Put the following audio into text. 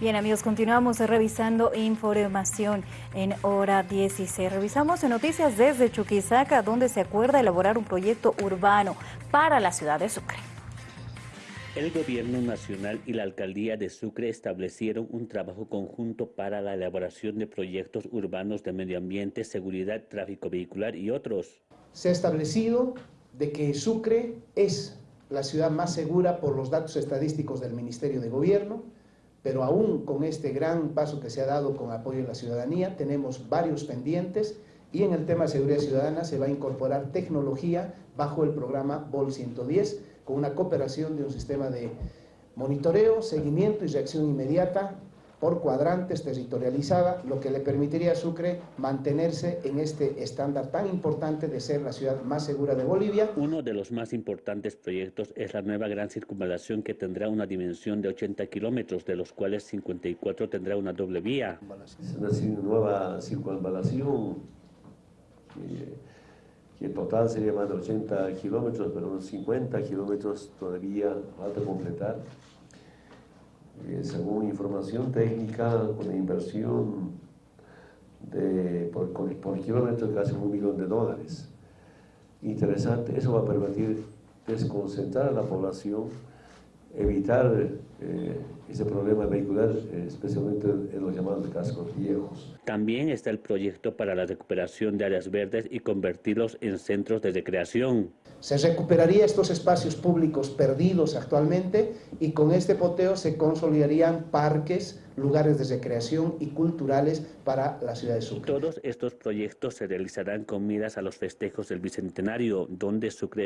Bien amigos, continuamos revisando información en hora 16. Revisamos en noticias desde Chuquisaca, donde se acuerda elaborar un proyecto urbano para la ciudad de Sucre. El gobierno nacional y la alcaldía de Sucre establecieron un trabajo conjunto para la elaboración de proyectos urbanos de medio ambiente, seguridad, tráfico vehicular y otros. Se ha establecido de que Sucre es la ciudad más segura por los datos estadísticos del Ministerio de Gobierno, pero aún con este gran paso que se ha dado con apoyo de la ciudadanía, tenemos varios pendientes y en el tema de seguridad ciudadana se va a incorporar tecnología bajo el programa BOL 110 con una cooperación de un sistema de monitoreo, seguimiento y reacción inmediata por cuadrantes territorializada, lo que le permitiría a Sucre mantenerse en este estándar tan importante de ser la ciudad más segura de Bolivia. Uno de los más importantes proyectos es la nueva gran circunvalación que tendrá una dimensión de 80 kilómetros, de los cuales 54 tendrá una doble vía. Es una nueva circunvalación que, en total sería más de 80 kilómetros, pero unos 50 kilómetros todavía falta completar eh, según información técnica, con una inversión de, por, por kilómetro de casi un millón de dólares. Interesante, eso va a permitir desconcentrar a la población, evitar eh, ese problema vehicular, eh, especialmente en los llamados cascos viejos. También está el proyecto para la recuperación de áreas verdes y convertirlos en centros de recreación. Se recuperaría estos espacios públicos perdidos actualmente y con este poteo se consolidarían parques, lugares de recreación y culturales para la ciudad de Sucre. Todos estos proyectos se realizarán con miras a los festejos del Bicentenario, donde Sucre